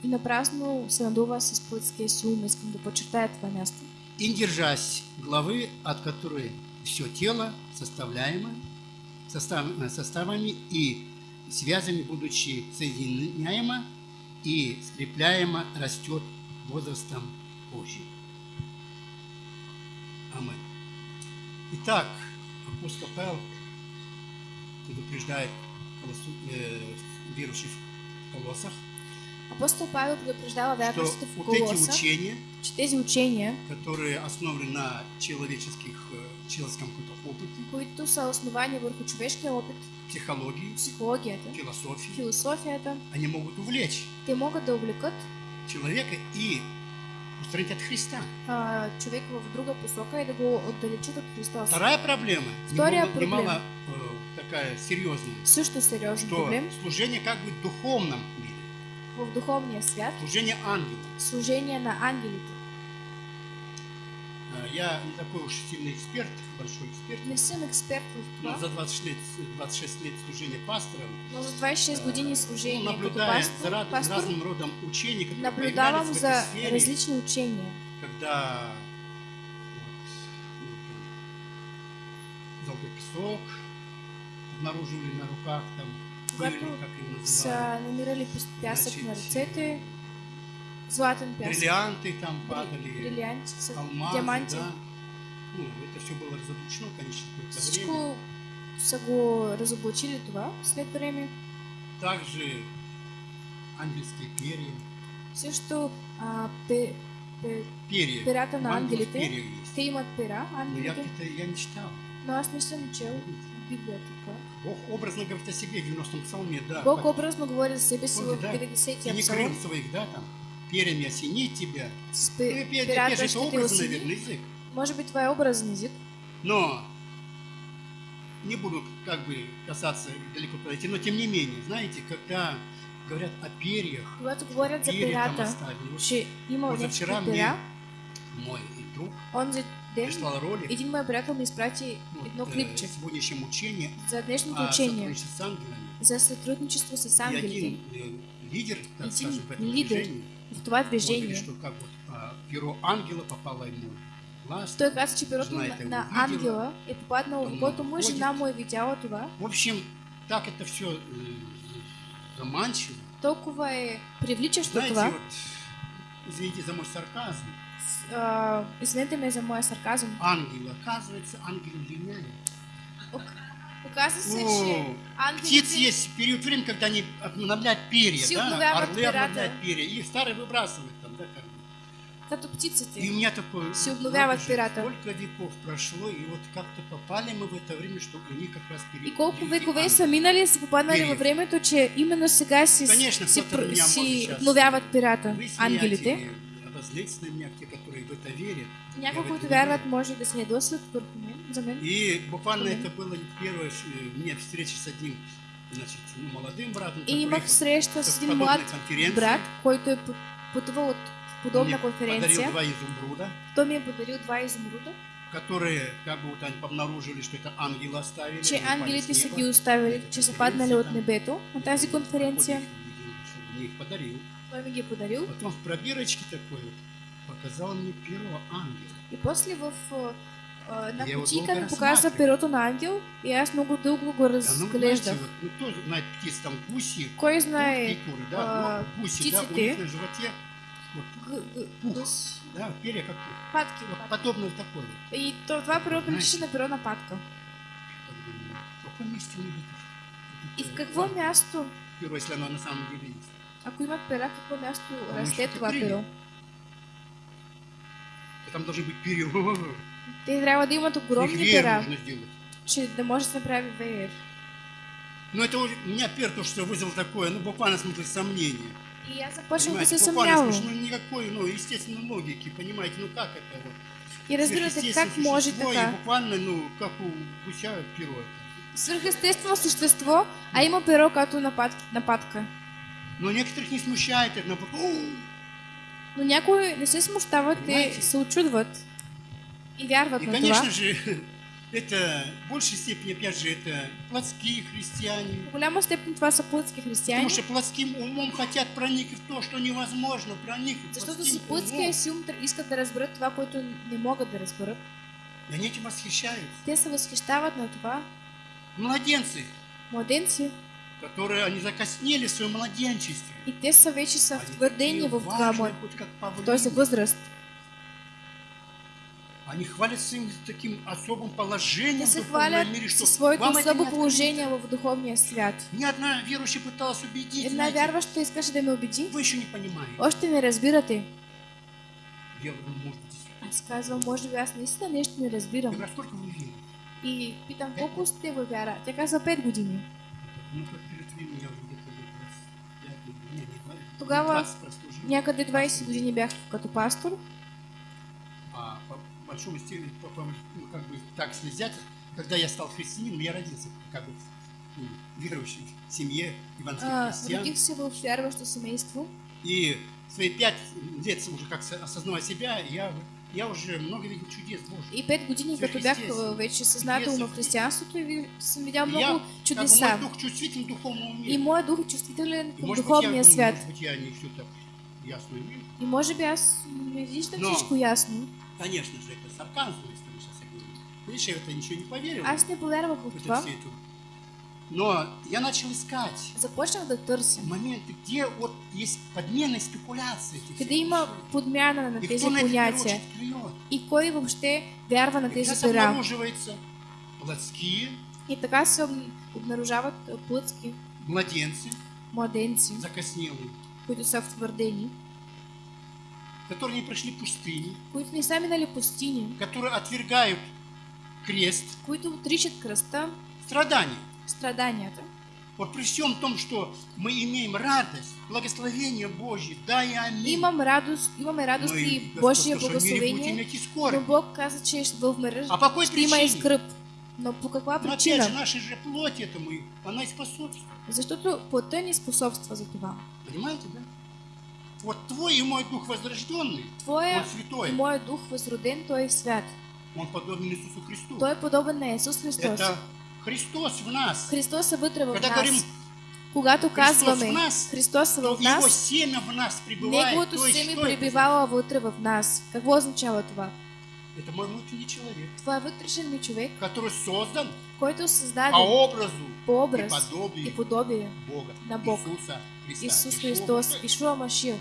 и напразно се надува с плътския си ум. Искам да подчертая това място. И держась главы, от которой все тело составляемо, состав, э, составами и связями, будучи соединяемо и скрепляемо, растет возрастом Божьим. Аминь. Итак, апостол Павел предупреждает э, верующих в Колоссах, Апостол Павел предупреждава что вярващите в вот эти учения, че тези учения, которые основаны на человеческих, э, человеческом каком-то опыте, които са основани върху човешкия опит, психологии, психологията, философии, философията, они могут увлечь те могат да увлекат человека и устранить от Христа. а, човек в друга посока и да го отдалечат от Христос. Вторая проблема, Вторая немало, проблема. немало, э, такая серьезная, Също сериозен что проблем служение как бы в духовном мире, в духовния свят, служение ангелу. служение на ангелите. Э, Я не такой уж сильный эксперт, большой эксперт, Не експерт в но това, за 26 лет, 26 лет служения пастором, но за 26 години ну, служение като наблюдая за пастор, раз- пастор разным родом учений, которые наблюдавам за сфере, различни учения. когда вот, ну, золотой песок обнаруживали на руках, там, пыли, как его называют, Са намирали пясък на ръцете, златен пясък, бриллианты там падали, брилянти, са- алмазы, диаманти. да. Ну, это все было разоблачено, конечно, в какое-то время. Всичко са го разоблачили това след време. Также ангельские перья. Също а, пе, пе, Перья. перата У на ангелите, перья есть. те имат пера, Но я, ангелите, это я не читал. не съм чел в Библията това. Бог образно говорит о себе в 90-м псалме, да. Бог образно говори за себе в Помните, да? 50-я Тени псалом. крыл своих, да, там, перьями осенить тебя. С пе- и пе- перата опять же, это ще те образный, наверное, язык. Може би това е образен език, Но не буду как бы касаться далеко подойти, но тем не менее, знаете, когда говорят о перьях, когато говорят за. Вот че има Позавчера мне мой друг онзи ден прислал ролик. един мой приятел ми изпрати ну, едно э, клипче сегодняшнем учении за днешното о учение. сотрудничестве с ангелами. за сътрудничество с И ангелите один э, лидер, так скажем, в этом лидер. движении, в това он говорит, движение. что как вот а, перо ангела попало ему в глаз. Той каза, че перото Жена на, на ангела попаднало он в когото му, ходит. жена му е видяла това. В общем, так это все заманчиво. Толкова е привличащо Знаете, това. вот, извините за мой сарказм, С- а, Извинете ме за моя сарказъм. ангелы, оказывается, ангелы линяют. Че О, птиц есть период времени, когда они обновляют перья, да? Орлы обновляют перья, и старые выбрасывают там, да, как като И у меня такое... Сколько веков прошло, и вот как-то попали мы в это время, что у них как раз перед... И колко векове са минали, са попаднали Период. във времето, че именно сега си, Конечно, си, си обновяват смеете, ангелите. Обозлиться на меня, те, которые в это верят. Които это вярват, може да се ядосват върху мен, за мен. И буквально это было первое э, у меня встреча с одним, значит, ну, молодым братом, И имах среща с един млад брат, който е пътувал от подобна Мне конференция. подарил два изумруда, Той ми е подарил два изумруда, которые как бы вот они обнаружили, что это ангелы оставили. че ангелите са ги оставили, Эта че са паднали от небето на тази конференция. Мне их подарил. Той ми ги е подарил. Потом в пробирочке такой вот показал мне перо ангела. И после в а, а, една Я долго ми показа перото на ангел и аз много дълго го Да, ну, знаете, разглеждах. вот, ну, знает птиц, там гуси, Кой знае куры, да, а, ну, гуси, да, у птиците. них на животе, вот, Пух. гъс- да, перья как пух. патки. Вот патки. подобно такой вот. И то, това перо приличаше на перо на патка. Думаю, В каком месте это, И в какво място, перо, если оно на самом деле есть. Ако има пера, в ще това криле. перо? То Там должны быть перья. Те трябва да пера, нужно сделать. че да може да направи веер. Но это у меня пер то, что вызвал такое, ну, буквально смысл сомнения. И аз започнах да се съмнявам. ну, никакой, ну, естественной логики, понимаете, ну, как это вот? И разбирате как може существо, така. буквально, ну, как у гуся перо. это. Свърхестествено същество, а има перо като напад, нападка. Но некоторых не смущает это, наоборот, «О, Но някои не се смущават, Понимаете? се очудват и вярват И, на конечно това. же, это в большей степени, опять же, это плотские христиане. В голяма степен това са християни, Потому что плотским умом хотят проникнуть в то, что невозможно проникнуть. защото с плътския умом. си ум искат да разберат това, което не могат да разберат. И они этим восхищаются. Те се възхищават на това. Младенцы, Младенци, которые они закоснели в своем младенчестве. и те такие в как в павлины. този възраст. Они хвалятся им таким особым положением в духовном хвалят мире, что своето вам это особо не положение в духовния свят. Ни одна верующая пыталась убедить, Една знаете, вярваща искаше да ме убеди. вы еще не понимаете. Още не разбирате. Я говорю, может быть, действительно. Аз казвам, може би аз наистина нещо не Я разбирам. говорю, а сколько вы верите? И питам, колко сте във вяра? Тя казва 5 години. Ну, как перед временем я уже где-то лет 25, не, не, 20, Тогава 20 прослужил. Някъде 20 години бях като пастор. А по большому степени, по- по- ну, как бы так слезять, когда я стал христианином, я родился как бы в ну, верующей семье евангельских А, христиан. родих се в вярващо семейство. И свои пять лет уже как со- осознавая себя, я, я уже много видел чудес Божьих. И 5 години, като бях вече съзнателно в християнството и съм видял много я, чудеса. Как бы мой дух чувствителен духовному миру. И моят дух е чувствителен към может духовния я, свят. может я не все так ясно вижу. И може би аз не виждам Но- всичко ясно. Конечно же, это сарказм, если мы сейчас я говорю. Видишь, я в это ничего не поверил. Аз не повярвах в това. все это. Но я начал искать. Започнах да търся. моменты, где вот есть подмена и спекуляция Къде всех има вещей. подмяна на тези понятия? И кой въобще вярва на тези пера? обнаруживается. Плотские. И така се об- обнаружават а, плътски младенцы, младенци, закоснелые, които са втвърдени, которые не прошли пустыни, които не са минали пустини, которые отвергают крест, които отричат кръста, страдания. Страданията. Вот при всем том, что мы имеем радость, благословение Божье, да и аминь. Имам радост, имаме радост Но и Божие что благословение, но Бог каза, че в мира А по какой ще има и скръп. Но по каква Но опять же, причина? наша же плоть этому, она и способствует. Защото плътта ни способства за това. Понимаете, да? Вот твой и мой дух возрожденный, Твоя он святой, и моят дух възроден, той е свят. он подобен Иисусу Христу. Той е подобен на Исус Христос. Это Христос в нас. Христос в Когда говорим. Когато Христос казваме в нас, Христос в нас. Неговото семе пребивава вътре в нас. Какво означава това? Это мой внутренний человек, вътрешен ми човек, который создан който е по създаден образу по и образ подобию и подобие Бога, на Бог. Иисуса Христа. Исус Ишуа Христос. Ишуа Машия.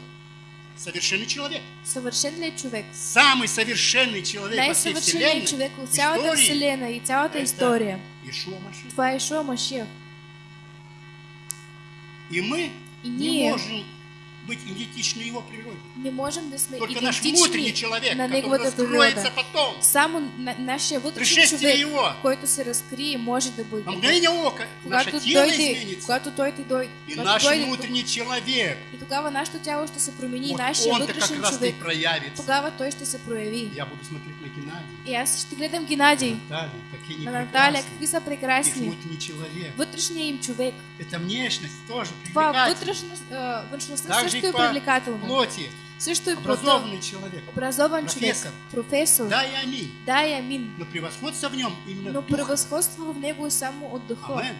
Совершенный человек. Съвършен ли е човек? Самый совершенный человек во всей вселенной. човек от цялата вселена и цялата история. Ишуа Машия. Това е Ишуа Машия. И мы И не можем быть идентичны его природе. не можем да сме Только наш внутренний человек, на который раскроется потом. Само на, нашия вътрешен Пришествие човек, его. който се разкрие, може бъде. На мгновение ока наше тело изменится. когато той ти дойде, И наш внутренний человек. и тогава нашето тяло ще се промени, Вот нашия вътрешен раз и човек. проявится. Тогава той ще се прояви. Я буду смотреть на Геннадия, И аз ще гледам Геннадий, Наталью, какие они на какви са Их внутренний человек. Вътрешният им човек. Это внешность тоже Това привлекательна. вътрешност, а, външността също е по привлекателна. Плоти. Също е плота. Образованный человек. Образован човек. Професор. Професор. Да и аминь. Да и амин. Но превосходство в нем именно Но дух. превъзходство в него само от духа. Амен.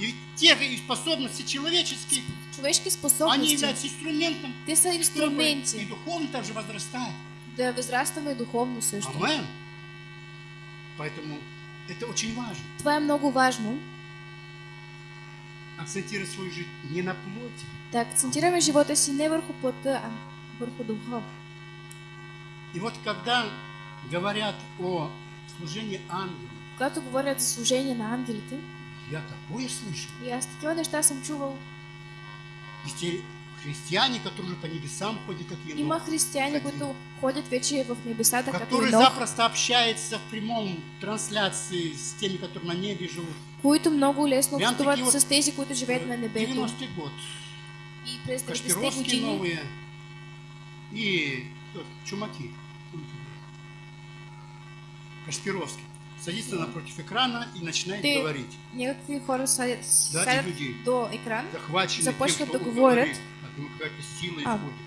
И те и способности человеческие, они способности. являются инструментом, Те са чтобы и духовно также возрастать. да възрастваме духовно също. Амен. Поэтому это очень важно. Това е много важно. Акцентировать свою жизнь не на плоти, Да акцентираме живота си не върху плътта, а върху духа. И вот когда говорят о служении ангелов, Когато говорят за служение на ангелите, Я такое слышу. И аз такива неща съм чувал. И те христиане, которые уже по небесам ходят, как Енох, Има Один. които ходят вече в небесата, като который Енох, запросто общается в прямом трансляции с теми, которые на небе живут. които много лесно общуват с тези, които живеят на небето. 90-й год. И през 90-те Кашпировские години новые и тот, Чумаки. Кашпировский. Садится напротив экрана и начинает Ты- говорить. някакви хора сядат, Да, люди. до Захвачены Започват да говорят. Него какая-то сила А. исходит.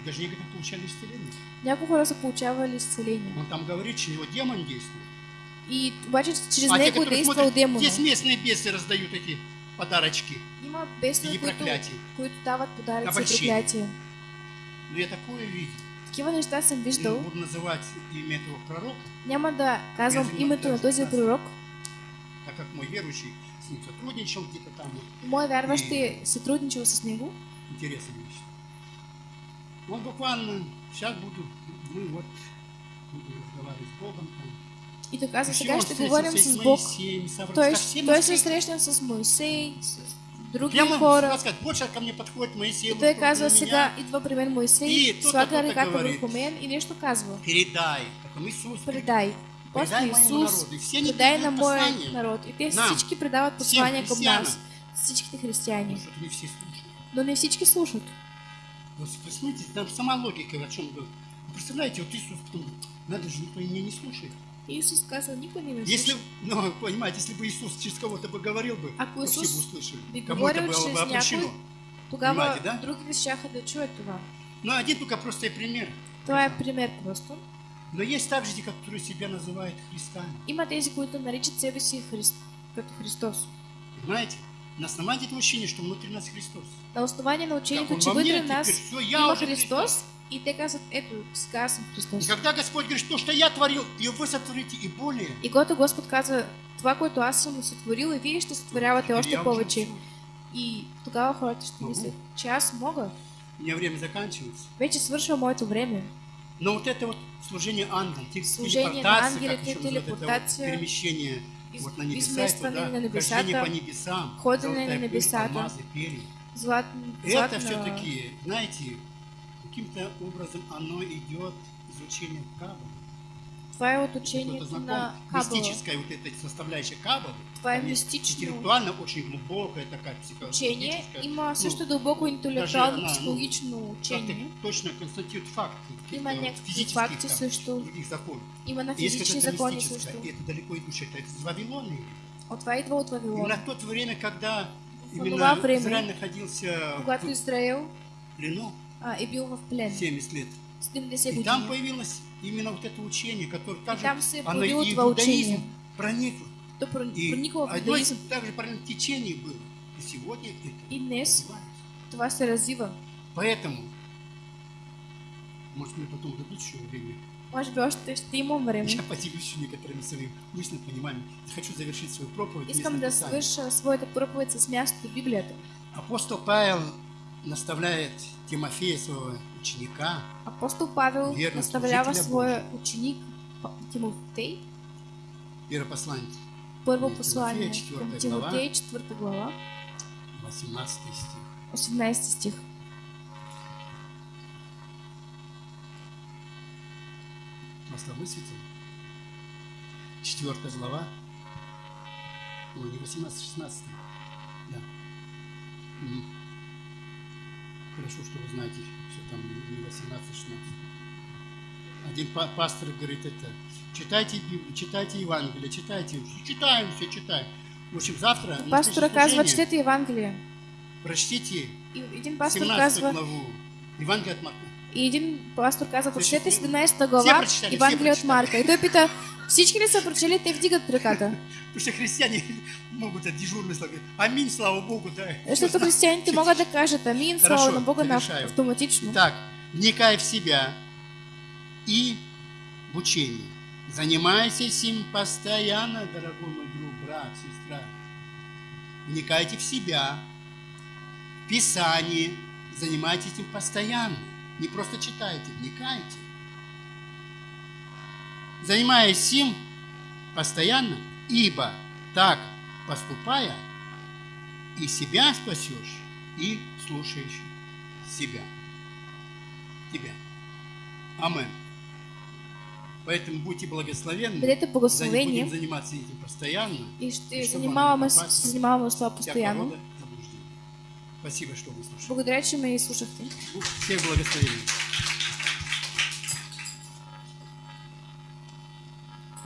И даже некоторые получали исцеление. Някои хора са получавали изцеление. Он там говорит, что у него демон действует. И обаче чрез а те, него которые действал смотрят, демона. здесь местные бесы раздают эти подарочки. Има И бесове, които, дават подаръци и проклятия. Но я такое видел. Такива неща съм Не виждал. буду называть имя этого пророка, Няма да казвам името на този пророк. так как мой верующий с ним сотрудничал где-то там. Мой вярващ е сътрудничал с него. Интересная вещь. Он буквально, сейчас буду, мы вот, буду разговаривать с Богом. Там. И сега он ще встретился говорим и с с Бог. Моисеем, и с Авраамом. Той, Так все той мы се встретились. срещна с Моисей, с други Прямо, хора. можно сказать, больше ко мне подходит Моисей. И вот при мен Моисей, И ръката говорит. върху мен и. Передай, как Иисус Предай. После Предай моему Исус, народу. И все они предай на передают моя послание. народ. И Нам. всички предават към християнам. нас. Всичките християни. Ну, что-то не все. Но всички слушат. Вот Вы смотрите, там сама логика о чем говорит. Представляете, вот Иисус потом, надо же, никто меня не слушает. И Исус каза, никой не ме Если, ну, понимаете, если бы Иисус через кого-то бы говорил бы, Ако то все бы услышали. би Кому это говорил было бы обращено. Понимаете, да? другите щяха да чуят това. Ну, один только простой пример. Е пример просто. Но есть также те, которые себя называют Христами. Има тези, които наричат себе си Христ, като Христос. Понимаете? На основании этого учения, что внутри нас Христос. На основание на Как учението, он че во мне, вътре нас все, я уже Христос и те казват, ето, сега аз съм И Христос. когда Господь говорит, что, что я творил, и вы сотворите, и более. И когато Господ казва, това, което аз съм сътворил, и вие ще сътворявате още повече. И тогава хората ще мислят, че аз мога. У меня время заканчивается. Вече свършва моето време. Но вот это вот служение ангелам, Служение на телепортация, ангелите, еще называют, это вот телепортация, перемещение из- вот на небеса, да, на небесата, хождение по небесам, золотая на алмазы, перья. Злат, Это все-таки, знаете, каким-то образом оно идет из учения Каббалы. Това е от Кто-то знаком? Мистическая вот эта составляющая Каббалы. Това е там есть мистично Интеллектуально очень глубокая такая учение. психологическая. Има също ну, дълбоко даже интелектуално ну, психологично учение. точно констатирует факты. каких-то Има вот някакви физических факти също. Има на какое-то закони мистическое, също. и это далеко идущее, это из Вавилона. От това идва от Именно Вавилон. в то время, когда именно Израиль находился Когато в плену а, е бил в плен 70 лет. 70 И там години. Именно вот это учение, которое также, там оно и иудаизм проникло. То проникло в иудаизм. из также течение было. И сегодня это И днес това се развива. Поэтому, может, мне потом дадут еще время, Може би още ще имам време. я поделюсь некоторыми своими мыслями, пониманиями. Хочу завершить свою проповедь. Искам да свърша своята проповед с мястото в Библията. Апостол Павел наставляет Тимофея, своего ученика, Апостол Павел служителя своя ученик П- Тимофей. Първо Тимофея, послание към. Тимотей, 4 глава, 18 стих. 18 стих. Масло высветил. Четвертая глава. Ой, не 18, 16. Да. Хорошо, что вы знаете, что там не 18, 16. Один па- пастор говорит это. Читайте Библию, читайте Евангелие, читайте. Читаем, все читаем. В общем, завтра казва, служение четете Евангелие. прочтите И един пастор 17 казва, главу Евангелие от Марка. и един пастор прочетете Всички- 17 Все глава Евангелие от. Марка. И той пита, всички ли са прочели? Те вдигат ръката. Потому что христиане могут от дежурной слова аминь, слава Богу, да. Защото християните могат да кажат амин, слава на Бога на автоматично. Итак, вникай в себя и в учение. Занимайтесь им постоянно, дорогой мой друг, брат, сестра. Вникайте в себя, в Писание, занимайтесь им постоянно. Не просто читайте, вникайте. Занимаясь им постоянно, ибо так поступая, и себя спасешь, и слушаешь себя. Тебя. Амен. Поэтому будьте благословенны. Бъдете За- Будем заниматься этим постоянно. и ще И това Всякого постоянно. Спасибо, что вы слушали. Благодаря, че ме изслушахте. Всех благословений.